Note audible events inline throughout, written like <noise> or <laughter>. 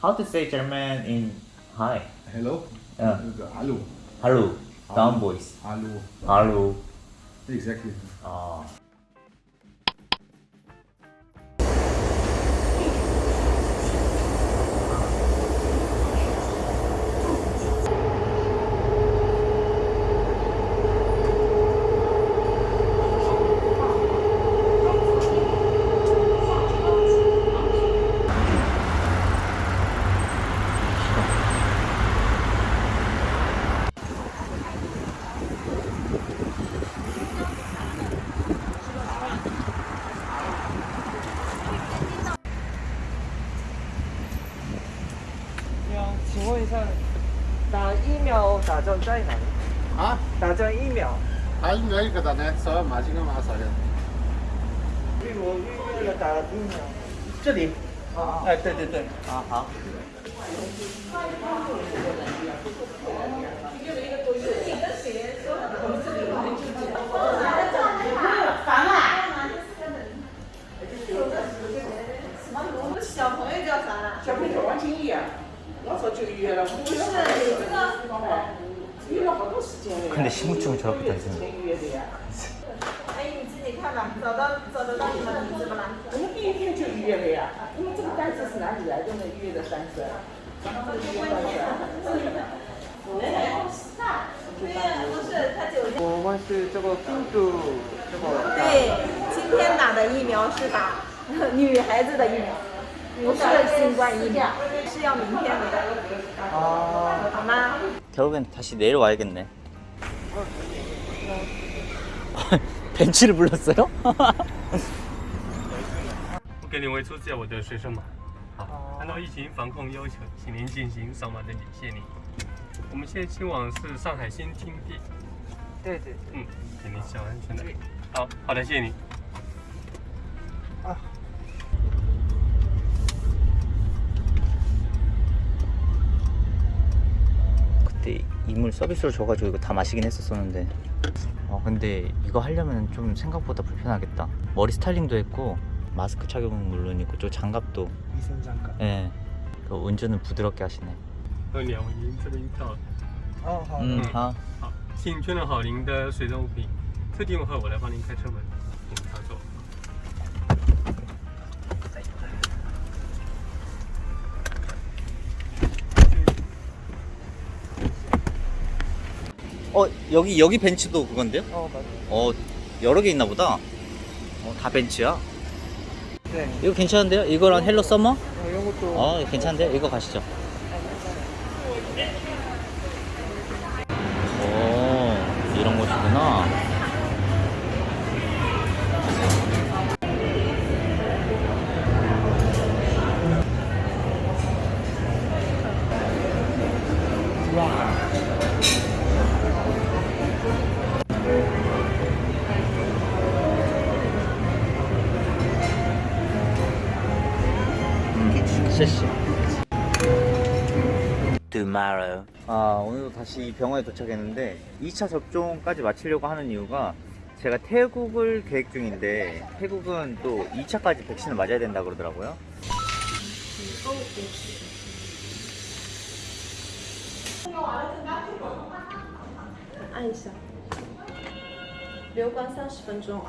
How to say German in hi? Hello? Yeah. Hallo. Hello. Down voice. Hallo. Hello. Exactly. 아. 打针在哪？啊？打针疫苗。打疫苗在哪儿呢？烧毛巾干嘛啥的。预谋预约了打疫苗。这里。哎，对对对。啊好。小朋友叫啥？小朋友王金丽啊。好早就约了不是你这个约了好多时间看你心目中的照片是吗阿姨你自己看吧找到找得到你们的名字不啦我们第一天就预约了呀那么这个单子是哪里来的呢预约的单子刚刚的预约单子对呀不是他九天我们是这个病毒这个对今天打的疫苗是打女孩子的疫苗不是新冠疫苗，是要明天的， 아, 好吗？ 결국엔 다시 내려와야겠네. <laughs> 벤치를 불렀어요? 我给您为出借我的学生码。<laughs> 好，按照疫情防控要求，请您进行扫码登记，谢谢您。我们现在前往是上海新天地，对对。嗯，请您小安全的。好，好的，谢谢您。 그때 이물 서비스로 줘가지고 이거 다 마시긴 했었었는데 어 근데 이거 하려면 좀 생각보다 불편하겠다 머리 스타일링도 했고 마스크 착용은 물론이고 저 장갑도 위생장갑. 예 그 운전은 부드럽게 하시네 二两，您这边到了。哦，好。 음, 아, 好，请确认好您的随身物品，特定后我来帮您开车门， 여기 여기 벤츠도 그건데요? 어, 맞아요. 어 여러 개 있나 보다 어, 다 벤츠야 네. 이거 괜찮은데요? 이거랑 헬로 서머? 어, 이런 것도. 어 괜찮은데요? 이거 가시죠 오 이런 곳이구나 씨. Tomorrow. 아 오늘도 다시 이 병원에 도착했는데 2차 접종까지 마치려고 하는 이유가 제가 태국을 계획 중인데 태국은 또 2차까지 백신을 맞아야 된다 그러더라고요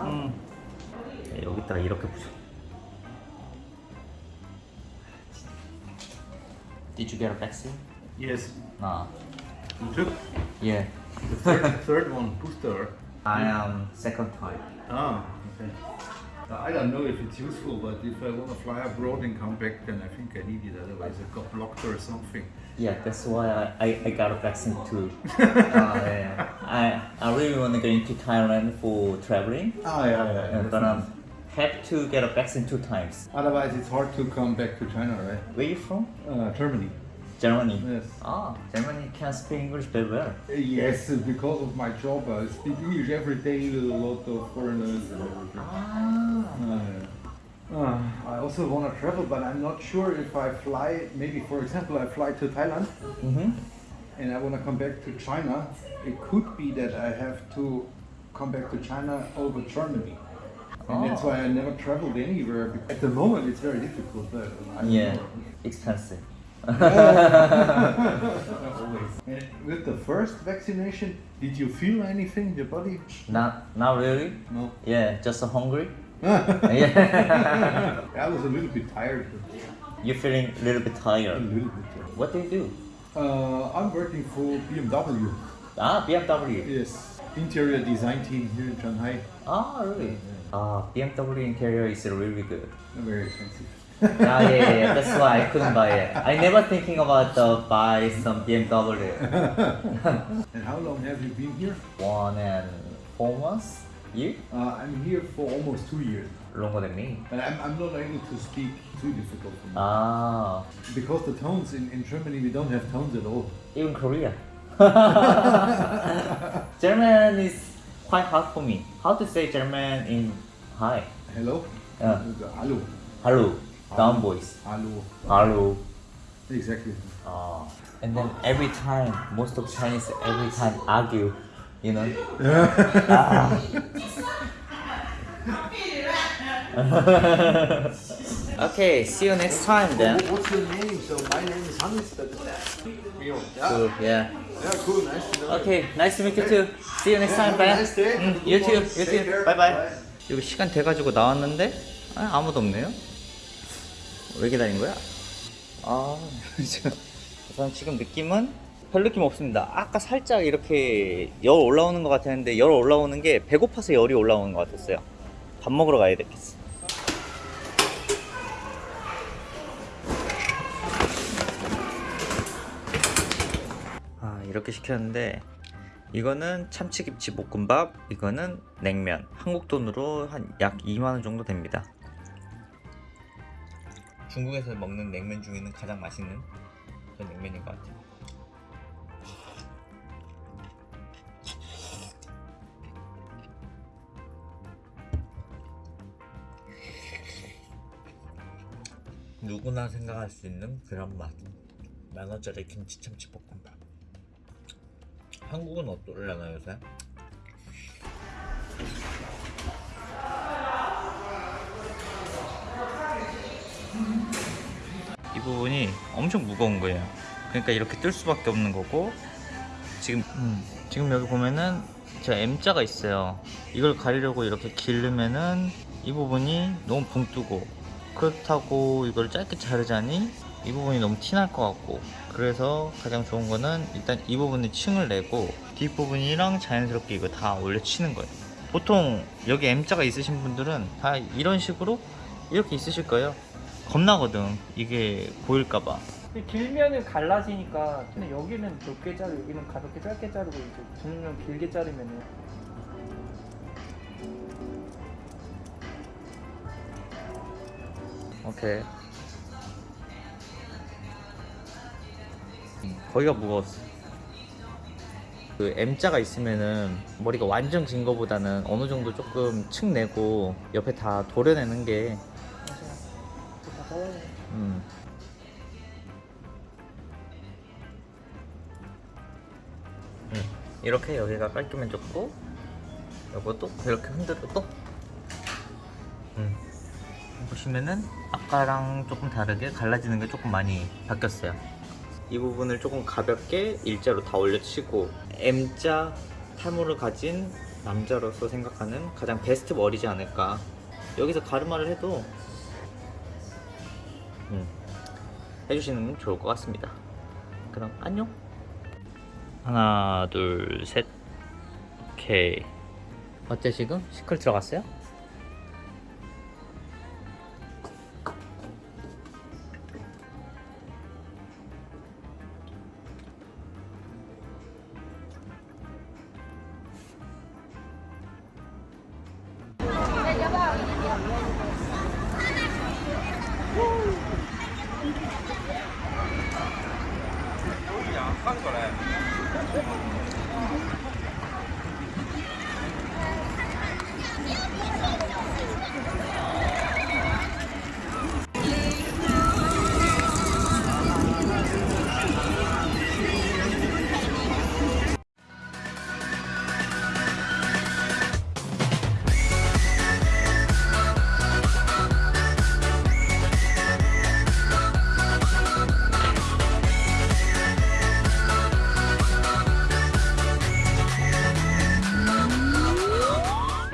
음. 여기다 이렇게 붙여 Did you get a vaccine? Yes. 아, You took yeah. the third, third one, booster. I am second type. Ah, okay. I don't know if it's useful, but if I want to fly abroad and come back, then I think I need it. Otherwise, I got blocked or something. Yeah, that's why I, I, I got a vaccine too. <laughs> uh, yeah. I, I really want to go into Thailand for traveling, Ah, yeah, yeah. uh, but I have to get a vaccine two times. Otherwise, it's hard to come back to China, right? Where you from? Uh, Germany. Germany. Yes. Ah, Germany can speak English very well. Yes, because of my job, I speak English every day with a lot of foreigners and. Ah. Uh, uh, I also want to travel, but I'm not sure if I fly. Maybe, for example, I fly to Thailand Mm-hmm. and I want to come back to China. It could be that I have to come back to China over Germany. And that's Oh. why I never traveled anywhere. At the moment, it's very difficult. Though. I Yeah, know. expensive. <laughs> And with the first vaccination, did you feel anything in your body? Not, not really. No. Yeah, just hungry. <laughs> yeah. I was a little bit tired. You're feeling a little bit tired. A tired. little bit. tired. What do you do? Uh, I'm working for BMW. Ah, BMW. Yes. Interior design team here in Shanghai. Ah, really? Ah, BMW interior is really good. Very expensive. ah, yeah, yeah, yeah, that's why I couldn't buy it. I never thinking about uh, buy some BMW. <laughs> And how long have you been here? One and four months? You? Uh, I'm here for almost two years. Longer than me. And I'm, I'm not able to speak too difficult for me. Ah, Because the tones in, in Germany, we don't have tones at all. even Korea. <laughs> German is quite hard for me. How to say German in hi? Hello? Yeah. Hello. Hello. Down voice. Hello. Hello. Exactly. Ah. And then every time, most of Chinese every time argue, you know. <laughs> Ah. <laughs> <laughs> okay, see you next time then. What's your name? So my name is Hannes. But... Yeah. Cool, yeah. Yeah, cool. Nice to know. Okay, nice to meet you too. See you next time, bye. Nice day. 응, you too, you too. Bye bye. 여기 시간 돼가지고 나왔는데 아, 아무도 없네요. 왜 기다린 거야? 아, 우선 지금 느낌은 별 느낌 없습니다. 아까 살짝 이렇게 열 올라오는 것 같았는데 열 올라오는 게 배고파서 열이 올라오는 것 같았어요. 밥 먹으러 가야 되겠어. 이렇게 시켰는데 이거는 참치김치 볶음밥 이거는 냉면. 한국 돈으로 한 약 2만원 정도 됩니다. 중국에서 먹는 냉면 중에는 가장 맛있는 그런 냉면인 것 같아요. 누구나 생각할 수 있는 그런 맛. 만원짜리 김치 참치 볶음밥 한국은 어떨려나 요새? 이 부분이 엄청 무거운 거예요. 그러니까 이렇게 뜰 수밖에 없는 거고 지금 음, 지금 여기 보면은 제가 M자가 있어요. 이걸 가리려고 이렇게 기르면은 이 부분이 너무 붕 뜨고 그렇다고 이걸 짧게 자르자니 이 부분이 너무 티날 것 같고 그래서 가장 좋은 거는 일단 이 부분에 층을 내고 뒷부분이랑 자연스럽게 이거 다 올려치는 거예요. 보통 여기 M자가 있으신 분들은 다 이런 식으로 이렇게 있으실 거예요. 겁나거든. 이게 보일까봐. 길면은 갈라지니까 근데 여기는 좁게 자르고 여기는 가볍게 짧게 자르고 이제 분명 길게 자르면은. 오케이 거기가 무거웠어 그 M자가 있으면은 머리가 완전 긴 거보다는 어느 정도 조금 층 내고 옆에 다 도려내는 게. 음. 음, 이렇게 여기가 깔끔해 졌고 요것도 이렇게 흔들어도 음. 보시면은 아까랑 조금 다르게 갈라지는 게 조금 많이 바뀌었어요 이 부분을 조금 가볍게 일자로 다 올려치고 M자 탈모를 가진 남자로서 생각하는 가장 베스트 머리지 않을까 여기서 가르마를 해도 음, 해주시면 좋을 것 같습니다. 그럼 안녕. 하나, 둘, 셋. 오케이. 어때 지금? 시클 들어갔어요? あかんこれ。